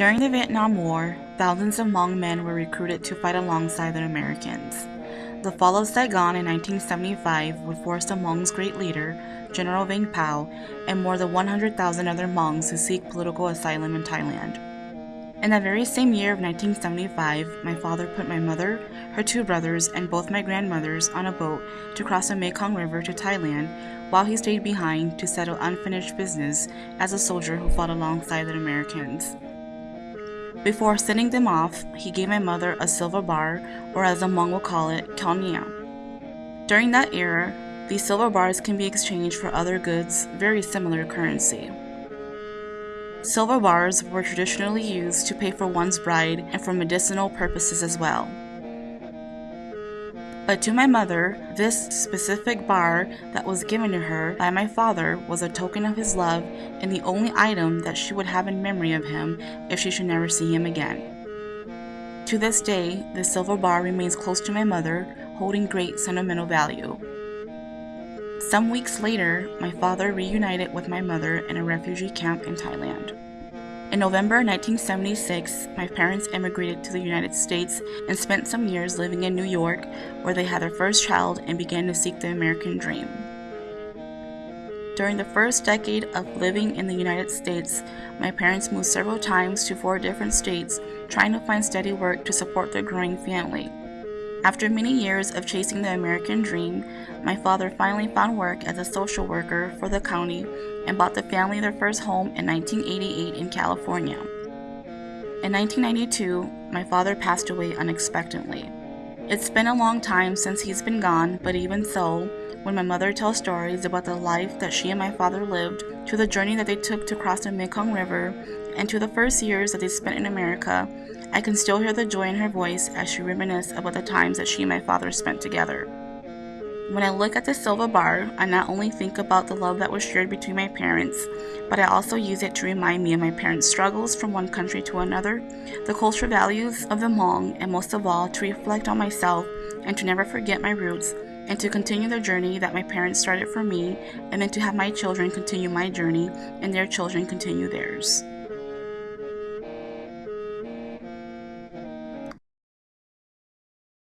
During the Vietnam War, thousands of Hmong men were recruited to fight alongside the Americans. The fall of Saigon in 1975 would force the Hmong's great leader, General Vang Pao, and more than 100,000 other Hmongs to seek political asylum in Thailand. In that very same year of 1975, my father put my mother, her two brothers, and both my grandmothers on a boat to cross the Mekong River to Thailand while he stayed behind to settle unfinished business as a soldier who fought alongside the Americans. Before sending them off, he gave my mother a silver bar, or as the Hmong will call it, kaunia. During that era, these silver bars can be exchanged for other goods, very similar currency. Silver bars were traditionally used to pay for one's bride and for medicinal purposes as well. But to my mother, this specific bar that was given to her by my father was a token of his love and the only item that she would have in memory of him if she should never see him again. To this day, the silver bar remains close to my mother, holding great sentimental value. Some weeks later, my father reunited with my mother in a refugee camp in Thailand. In November 1976, my parents immigrated to the United States and spent some years living in New York, where they had their first child and began to seek the American dream. During the first decade of living in the United States, my parents moved several times to four different states, trying to find steady work to support their growing family. After many years of chasing the American dream, my father finally found work as a social worker for the county and bought the family their first home in 1988 in California. In 1992, my father passed away unexpectedly. It's been a long time since he's been gone, but even so, when my mother tells stories about the life that she and my father lived, to the journey that they took to cross the Mekong River, and to the first years that they spent in America, I can still hear the joy in her voice as she reminisces about the times that she and my father spent together. When I look at the silver bar, I not only think about the love that was shared between my parents, but I also use it to remind me of my parents' struggles from one country to another, the cultural values of the Hmong, and most of all, to reflect on myself and to never forget my roots and to continue the journey that my parents started for me, and then to have my children continue my journey and their children continue theirs.